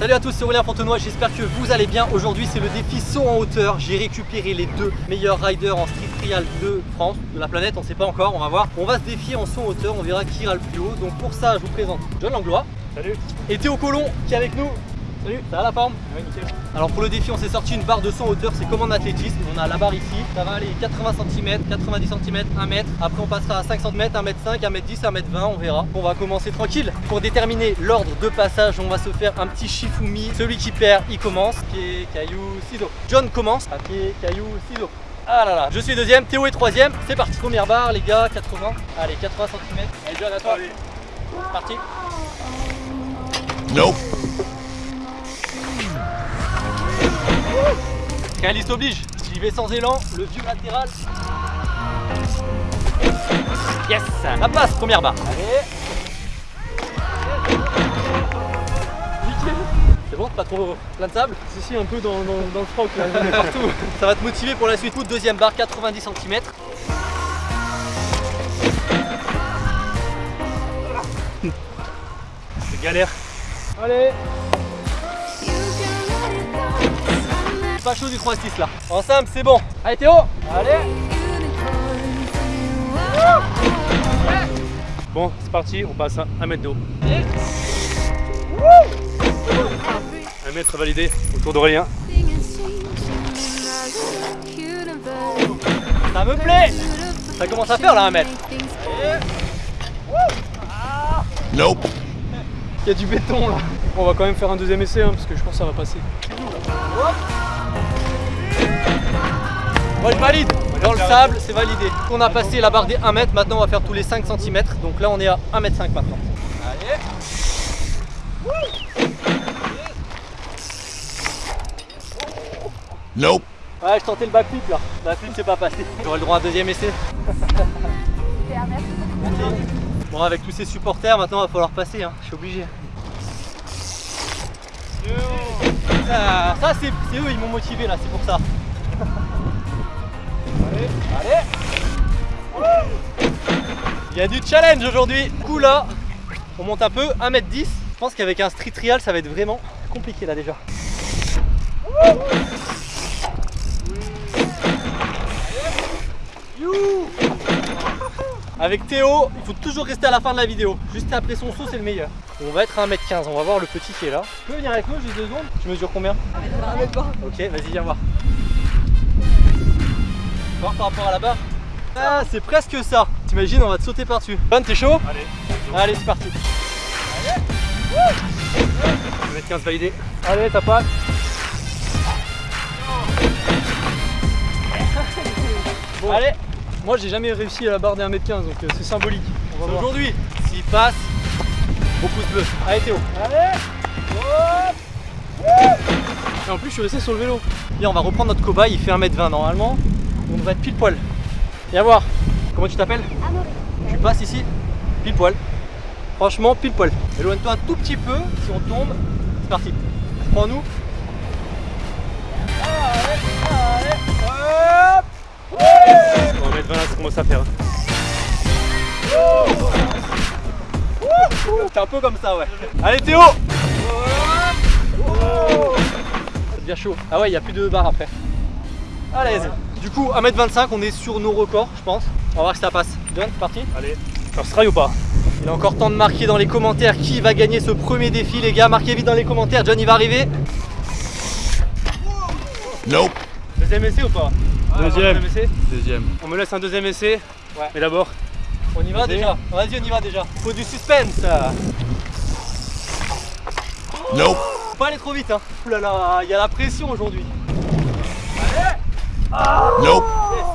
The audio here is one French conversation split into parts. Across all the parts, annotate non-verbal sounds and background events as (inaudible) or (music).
Salut à tous, c'est Aurélien Fontenoy, j'espère que vous allez bien. Aujourd'hui c'est le défi saut en hauteur. J'ai récupéré les deux meilleurs riders en street trial de France, de la planète, on sait pas encore, on va voir. On va se défier en saut en hauteur, on verra qui ira le plus haut. Donc pour ça, je vous présente John Langlois. Salut Et Théo Colomb qui est avec nous. Salut Ça va la forme Ouais nickel Alors pour le défi on s'est sorti une barre de saut en hauteur, c'est comme en athlétisme, on a la barre ici, ça va aller 80 cm, 90 cm, 1 mètre, après on passera à 5 cm, 1 mètre 5, 1 mètre 10, 1 mètre 20, on verra. On va commencer tranquille. Pour déterminer l'ordre de passage, on va se faire un petit shifumi, celui qui perd il commence, pied, caillou, ciseaux. John commence, à pied, caillou, ciseaux. Ah là là, je suis deuxième, Théo est troisième, c'est parti. Première barre les gars, 80, allez 80 cm. Allez John à toi, Allez parti. Nope. Réaliste oblige, j'y vais sans élan, le vieux latéral. Yes La passe, première barre. Allez Nickel C'est bon, pas trop plein de sable Si si un peu dans, dans, dans le froc là (laughs) Partout Ça va te motiver pour la suite. Coup de deuxième barre, 90 cm. C'est galère Allez Pas chaud du 3-6 là. En simple, c'est bon. Allez Théo. Allez. Bon c'est parti, on passe à 1 mètre d'eau 1 mètre validé autour d'Aurélien Ça me plaît. Ça commence à faire là un mètre. Nope. Il y a du béton là. On va quand même faire un deuxième essai hein, parce que je pense que ça va passer Moi je valide Dans le sable, c'est validé. On a passé la barre des 1 mètre, maintenant on va faire tous les 5 cm. Donc là on est à 1 mètre 5 maintenant. Allez Nope. Ouais, je tentais le backflip là. Backflip c'est pas passé. J'aurai le droit à un deuxième essai. Merci. Bon, avec tous ces supporters, maintenant il va falloir passer. Hein. Je suis obligé. Ça, c'est eux, ils m'ont motivé là, c'est pour ça. Allez. Il y a du challenge aujourd'hui. Du coup là, on monte un peu, 1m10. Je pense qu'avec un street trial, ça va être vraiment compliqué là déjà. Avec Théo, il faut toujours rester à la fin de la vidéo. Juste après son saut, c'est le meilleur. On va être à 1m15, on va voir le petit qui est là. Tu peux venir avec nous juste deux secondes? Tu mesures combien? Ok, vas-y, viens voir. Voir par rapport à la barre Ah, c'est presque ça. T'imagines, on va te sauter par-dessus. Bonne, t'es chaud Allez Allez, c'est parti. 1 mètre 15 validé Allez passe Bon. Allez, Moi j'ai jamais réussi à la barre des 1m15 donc euh, c'est symbolique aujourd'hui. S'il passe, au pouce bleu. Allez, Théo. Allez Et en plus je suis resté sur le vélo Bien, on va reprendre notre cobaye, il fait 1m20 normalement. On devrait être pile poil. Viens voir. Comment tu t'appelles Tu passes ici Pile poil. Franchement, pile poil. Éloigne-toi un tout petit peu. Si on tombe, c'est parti. Prends-nous. Allez, allez, hop 1m20 là ça commence à faire C'est un peu comme ça, ouais. Allez, Théo Ça devient chaud. Ah ouais, il n'y a plus de barre après. L'aise. Du coup, 1m25, on est sur nos records, je pense. On va voir si ça passe. John, c'est parti Allez First try ou pas Il est encore temps de marquer dans les commentaires qui va gagner ce premier défi, les gars. Marquez vite dans les commentaires. John, il va arriver. Nope. Deuxième essai ou pas Deuxième. Deuxième essai Deuxième. On me laisse un deuxième essai Ouais. Mais d'abord On y va déjà. Vas-y, on y va déjà. Faut du suspense. Nope. Faut pas aller trop vite, hein. Ouh là là, il y a la pression aujourd'hui. Nope.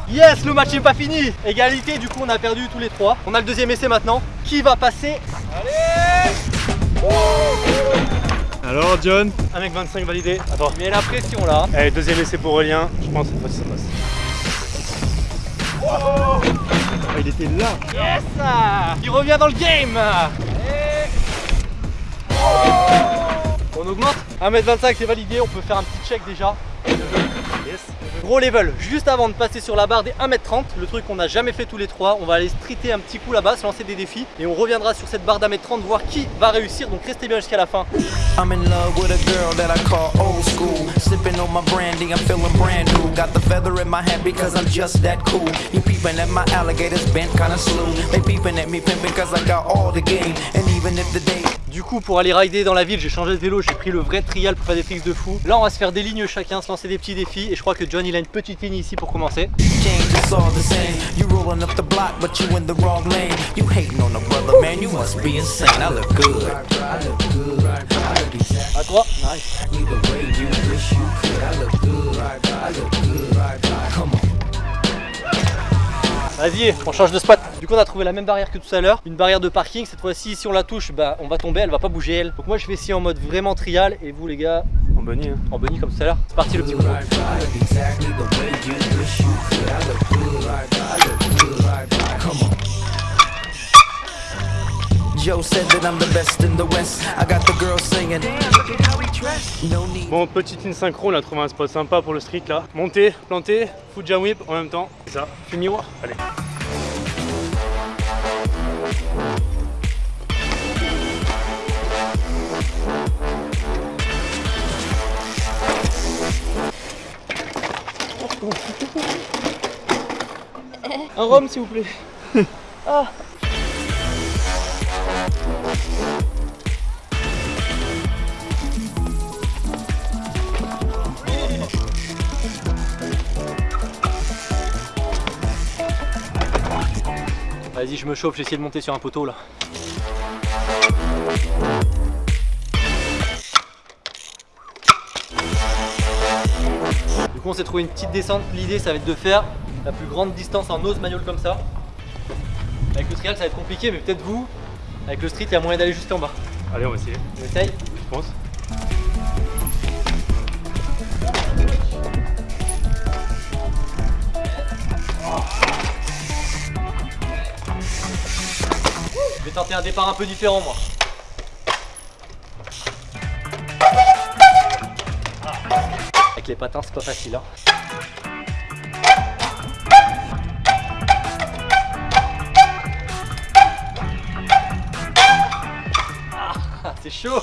Yes, le match n'est pas fini. Égalité, du coup, on a perdu tous les trois. On a le deuxième essai maintenant. Qui va passer? Allez Alors John? 1m25 validé Attends Il met la pression là. Allez deuxième essai pour Aurélien Je pense cette fois-ci ça passe Ah, il était là. Yes Il revient dans le game Allez. On augmente 1m25 c'est validé, on peut faire un petit check déjà. Yes. Gros level, juste avant de passer sur la barre des 1m30, le truc qu'on n'a jamais fait tous les trois, on va aller streeter un petit coup là-bas, se lancer des défis et on reviendra sur cette barre d'1m30 voir qui va réussir, donc restez bien jusqu'à la fin. I'm in love with a girl that I call old school. Sipping on my brandy, I'm feeling brand new. Got the feather in my hat because I'm just that cool. You peeping at my alligators bent kinda slow. They peeping at me pimping cause I got all the game. And even if the day Du coup pour aller rider dans la ville j'ai changé de vélo, j'ai pris le vrai trial pour faire des tricks de fou. Là on va se faire des lignes chacun, se lancer des petits défis et je crois que John il a une petite ligne ici pour commencer. À toi. Nice. Vas-y, on change de spot. Du coup, on a trouvé la même barrière que tout à l'heure, une barrière de parking. Cette fois-ci, si on la touche, bah, on va tomber, elle va pas bouger elle. Donc moi, je vais essayer en mode vraiment trial et vous les gars, En bunny. Hein. en bunny comme tout à l'heure. C'est parti le petit coup. Bon, petite ligne synchro, on a trouvé un spot sympa pour le street là. Monter, planter, foot jam whip en même temps. C'est ça. Fini moi Allez. (laughs) Un rhum s'il vous plaît. Ah. Vas-y, je me chauffe, j'essaie de monter sur un poteau là. Du coup, on s'est trouvé une petite descente. L'idée, ça va être de faire la plus grande distance en nose manual comme ça. Avec le trial, ça va être compliqué, mais peut-être vous, avec le street, il y a moyen d'aller juste en bas. Allez, on va essayer. On essaye Je pense. Je vais tenter un départ un peu différent, moi. Avec les patins, c'est pas facile. Hein. C'est chaud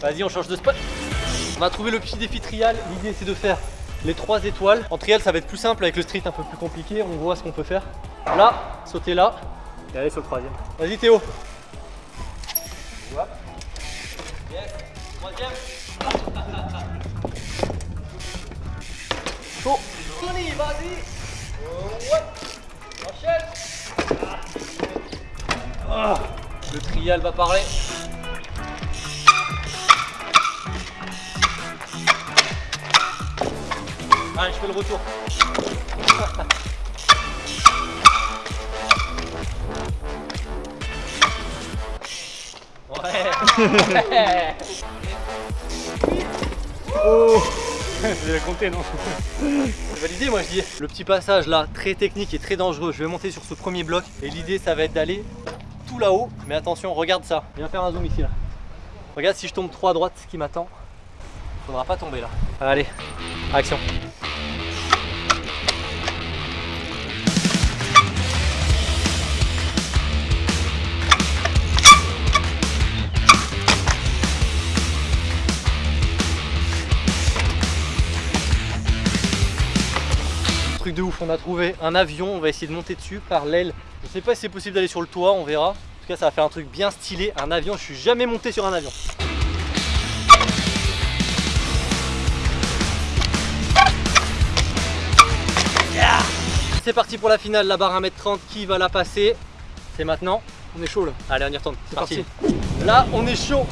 Vas-y, on change de spot. On va trouver le petit défi trial. L'idée, c'est de faire les trois étoiles. En trial, ça va être plus simple. Avec le street, un peu plus compliqué. On voit ce qu'on peut faire. Là, sauter là. Et allez sur le troisième. Vas-y, Théo. Hop. Yes. Troisième. Chaud. Tony, vas-y. Ouais. Enchaîne. Ah. Le trial va parler. Allez, je fais le retour. Ouais. Vous avez compté, non C'est validé moi je dis. Le petit passage là, très technique et très dangereux. Je vais monter sur ce premier bloc et l'idée ça va être d'aller tout là-haut. Mais attention, regarde ça. Viens faire un zoom ici là. Regarde si je tombe trop à droite, ce qui m'attend. Faudra pas tomber là. Allez, action. Truc de ouf, on a trouvé un avion, on va essayer de monter dessus par l'aile. Je sais pas si c'est possible d'aller sur le toit, on verra. En tout cas, ça va faire un truc bien stylé, un avion. Je suis jamais monté sur un avion. Yeah c'est parti pour la finale, la barre 1m30, qui va la passer? C'est maintenant. On est chaud là. Allez, on y retourne, c'est parti. parti. Là, on est chaud.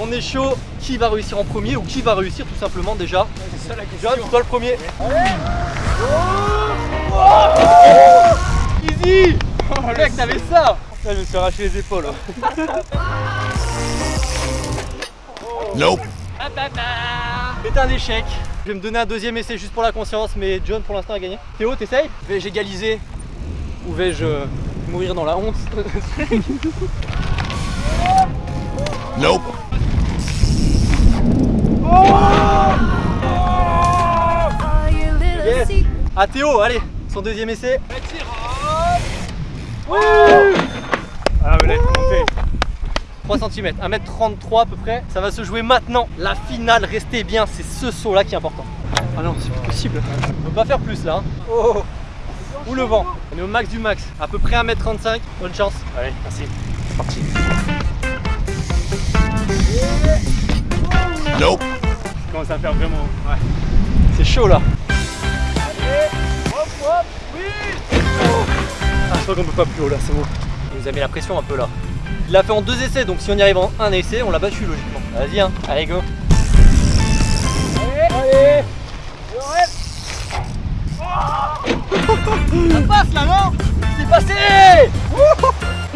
On est chaud. Qui va réussir en premier ou qui va réussir tout simplement déjà C'est ça la question. John, toi le premier. Oh Easy Oh mec, t'avais ça Là, je me suis arraché les épaules. (laughs) Nope. C'est un échec. Je vais me donner un deuxième essai juste pour la conscience, mais John pour l'instant a gagné. Théo, t'essayes? Vais-je égaliser ou vais-je mourir dans la honte? Nope. Yes À Théo, allez, son deuxième essai. Ah, mais là, il faut monter. 3 cm, 1m33 à peu près. Ça va se jouer maintenant. La finale, restez bien, c'est ce saut là qui est important. Ah non, c'est pas possible. On peut pas faire plus là. hein. Oh Ou le vent. On est au max du max. À peu près 1m35. Bonne chance. Allez, merci. C'est parti. Nope. Je commence à faire vraiment. Ouais. C'est chaud là. Ah, je crois qu'on peut pas plus haut là, c'est bon. Il nous a mis la pression un peu là. Il l'a fait en deux essais, donc si on y arrive en un essai, on l'a battu logiquement. Vas-y, hein. Allez, go. Allez, Ça passe là, non C'est passé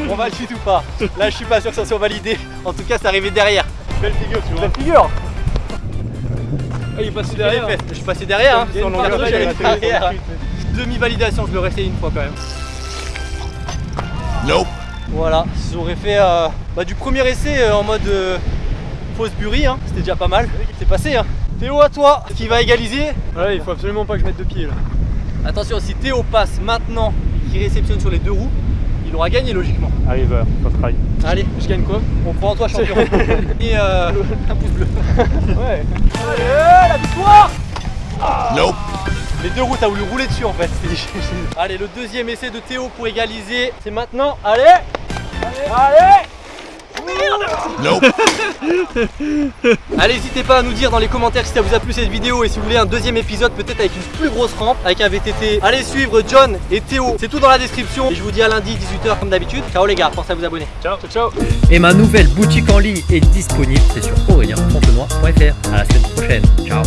On valide ou pas Là, je suis pas sûr que ça soit validé. En tout cas, c'est arrivé derrière. Belle figure, tu vois. La figure il est passé Derrière. Je suis passé derrière, hein. J'allais derrière. Demi-validation, je l'aurais fait une fois quand même. Nope. Voilà, j'aurais fait euh, bah, du premier essai euh, en mode euh, fausse burie, hein. c'était déjà pas mal. C'est passé. Hein. Théo, à toi, qui va égaliser. Ouais, il faut absolument pas que je mette de pied là. Attention, si Théo passe maintenant et qu'il réceptionne sur les deux roues, il aura gagné logiquement. Arrive, euh, first try. Allez, Je gagne quoi? On croit en toi, champion. (laughs) et euh, un pouce bleu. Ouais. Allez, la victoire Nope. Les deux roues, t'as voulu rouler dessus en fait. (laughs) Allez, le deuxième essai de Théo pour égaliser, c'est maintenant. Allez Allez Nope. (laughs) Allez, n'hésitez pas à nous dire dans les commentaires si ça vous a plu cette vidéo et si vous voulez un deuxième épisode, peut-être avec une plus grosse rampe, avec un VTT. Allez suivre John et Théo, c'est tout dans la description. Et je vous dis à lundi 18h comme d'habitude. Ciao les gars, pensez à vous abonner. Ciao, ciao, ciao. Et ma nouvelle boutique en ligne est disponible, c'est sur aurélien.fr. À la semaine prochaine. Ciao